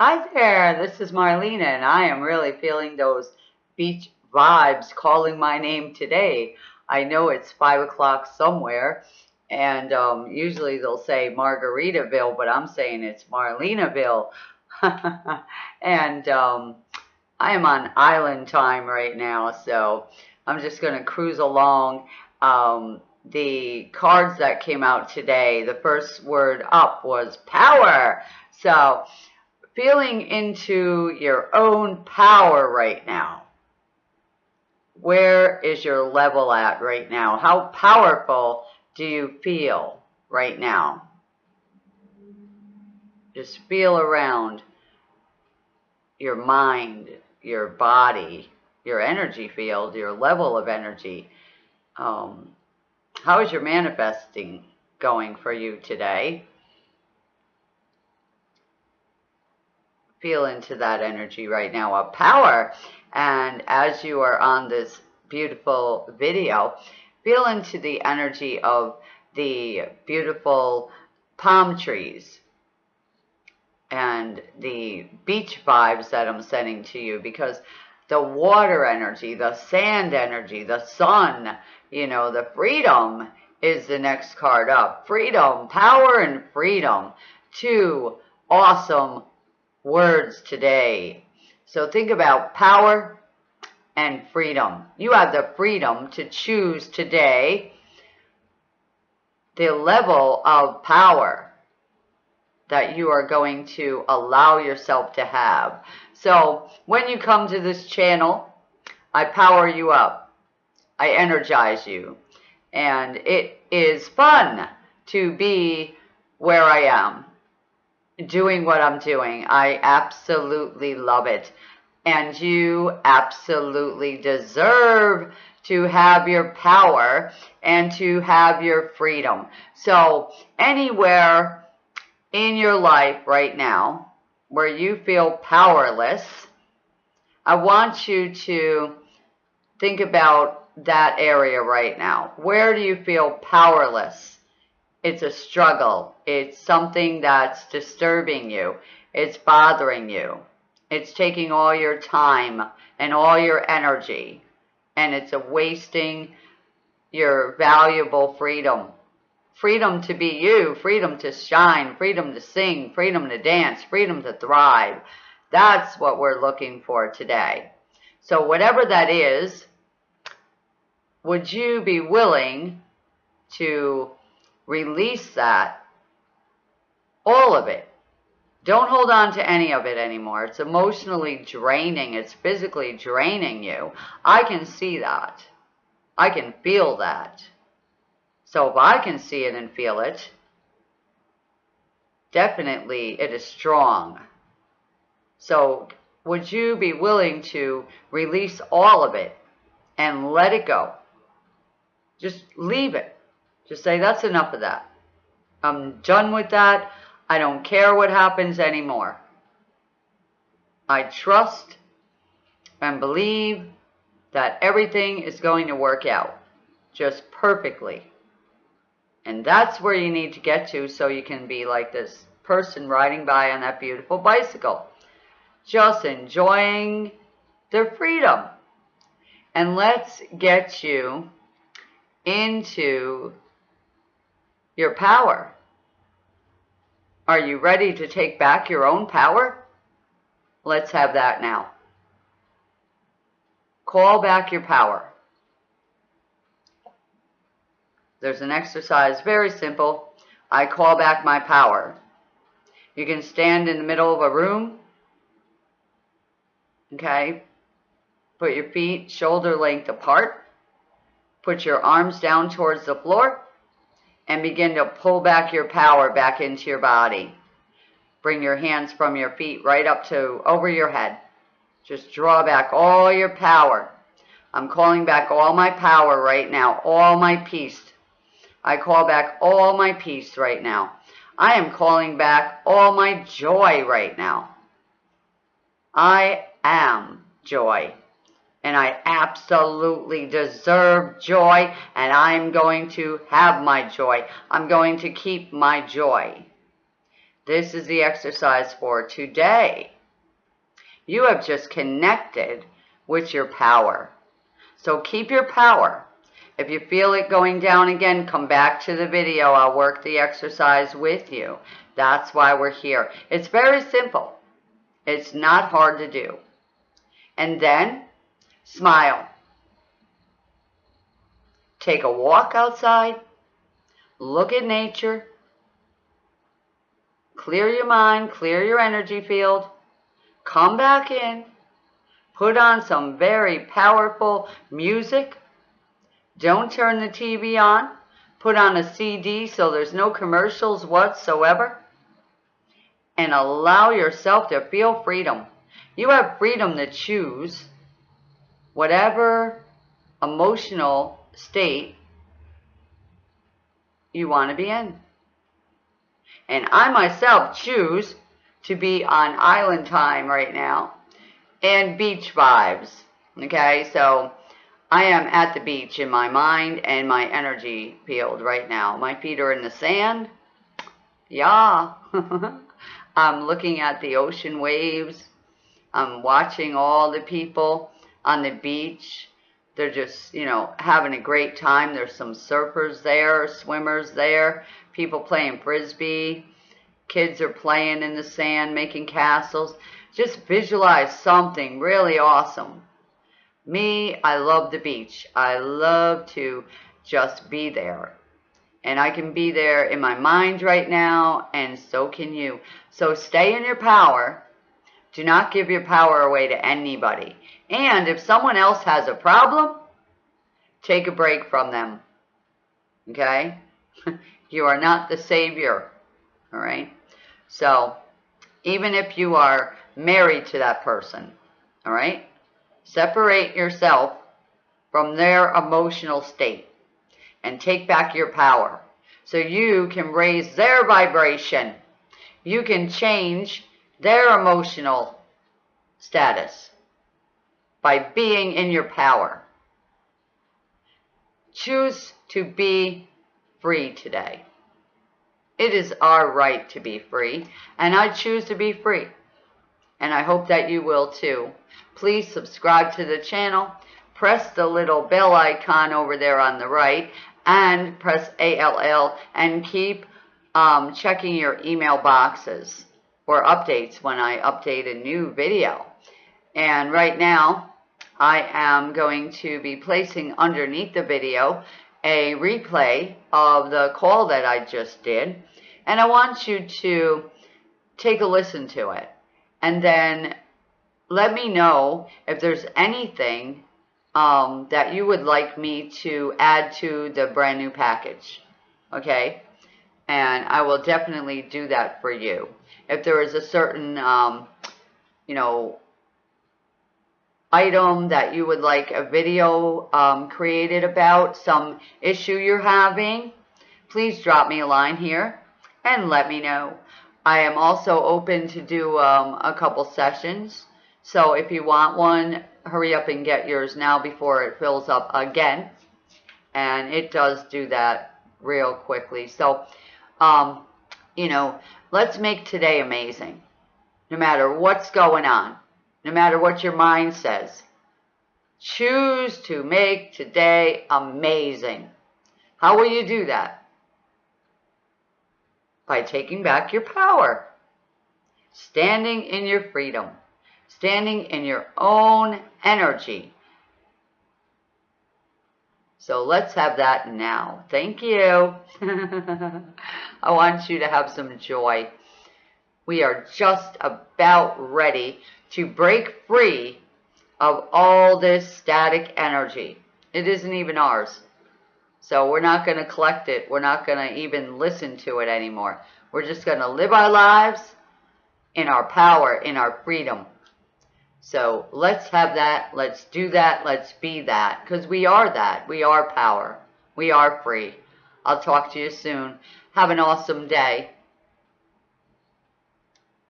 Hi there, this is Marlena, and I am really feeling those beach vibes calling my name today. I know it's 5 o'clock somewhere, and um, usually they'll say Margaritaville, but I'm saying it's Marlenaville. and um, I am on island time right now, so I'm just going to cruise along. Um, the cards that came out today, the first word up was power. So feeling into your own power right now. Where is your level at right now? How powerful do you feel right now? Just feel around your mind, your body, your energy field, your level of energy. Um, how is your manifesting going for you today? Feel into that energy right now of power. And as you are on this beautiful video, feel into the energy of the beautiful palm trees and the beach vibes that I'm sending to you because the water energy, the sand energy, the sun, you know, the freedom is the next card up. Freedom, power and freedom. Two awesome words today. So think about power and freedom. You have the freedom to choose today the level of power that you are going to allow yourself to have. So when you come to this channel, I power you up. I energize you. And it is fun to be where I am, doing what I'm doing. I absolutely love it. And you absolutely deserve to have your power and to have your freedom. So anywhere in your life right now where you feel powerless, I want you to think about that area right now. Where do you feel powerless? It's a struggle. It's something that's disturbing you. It's bothering you. It's taking all your time and all your energy. And it's a wasting your valuable freedom freedom to be you, freedom to shine, freedom to sing, freedom to dance, freedom to thrive. That's what we're looking for today. So whatever that is, would you be willing to release that, all of it? Don't hold on to any of it anymore. It's emotionally draining. It's physically draining you. I can see that. I can feel that. So if I can see it and feel it, definitely it is strong. So would you be willing to release all of it and let it go? Just leave it. Just say, that's enough of that. I'm done with that. I don't care what happens anymore. I trust and believe that everything is going to work out just perfectly. And that's where you need to get to so you can be like this person riding by on that beautiful bicycle. Just enjoying their freedom. And let's get you into your power. Are you ready to take back your own power? Let's have that now. Call back your power. There's an exercise, very simple. I call back my power. You can stand in the middle of a room. Okay. Put your feet shoulder length apart. Put your arms down towards the floor. And begin to pull back your power back into your body. Bring your hands from your feet right up to over your head. Just draw back all your power. I'm calling back all my power right now, all my peace, I call back all my peace right now. I am calling back all my joy right now. I am joy. And I absolutely deserve joy, and I'm going to have my joy. I'm going to keep my joy. This is the exercise for today. You have just connected with your power. So keep your power. If you feel it going down again, come back to the video. I'll work the exercise with you. That's why we're here. It's very simple. It's not hard to do. And then, smile. Take a walk outside. Look at nature. Clear your mind, clear your energy field. Come back in. Put on some very powerful music. Don't turn the TV on. Put on a CD so there's no commercials whatsoever and allow yourself to feel freedom. You have freedom to choose whatever emotional state you want to be in. And I myself choose to be on island time right now and beach vibes. Okay, so I am at the beach in my mind and my energy field right now. My feet are in the sand. Yeah. I'm looking at the ocean waves. I'm watching all the people on the beach. They're just, you know, having a great time. There's some surfers there, swimmers there, people playing frisbee. Kids are playing in the sand, making castles. Just visualize something really awesome. Me, I love the beach. I love to just be there. And I can be there in my mind right now, and so can you. So stay in your power. Do not give your power away to anybody. And if someone else has a problem, take a break from them. Okay? you are not the savior. All right? So, even if you are married to that person, all right? Separate yourself from their emotional state and take back your power so you can raise their vibration. You can change their emotional status by being in your power. Choose to be free today. It is our right to be free, and I choose to be free. And I hope that you will too. Please subscribe to the channel. Press the little bell icon over there on the right and press ALL and keep um, checking your email boxes for updates when I update a new video. And right now, I am going to be placing underneath the video a replay of the call that I just did. And I want you to take a listen to it. And then let me know if there's anything um, that you would like me to add to the brand new package. Okay? And I will definitely do that for you. If there is a certain, um, you know, item that you would like a video um, created about, some issue you're having, please drop me a line here and let me know. I am also open to do um, a couple sessions. So if you want one, hurry up and get yours now before it fills up again. And it does do that real quickly. So, um, you know, let's make today amazing. No matter what's going on. No matter what your mind says. Choose to make today amazing. How will you do that? By taking back your power. Standing in your freedom standing in your own energy. So let's have that now. Thank you. I want you to have some joy. We are just about ready to break free of all this static energy. It isn't even ours. So we're not going to collect it. We're not going to even listen to it anymore. We're just going to live our lives in our power, in our freedom. So let's have that. Let's do that. Let's be that. Because we are that. We are power. We are free. I'll talk to you soon. Have an awesome day.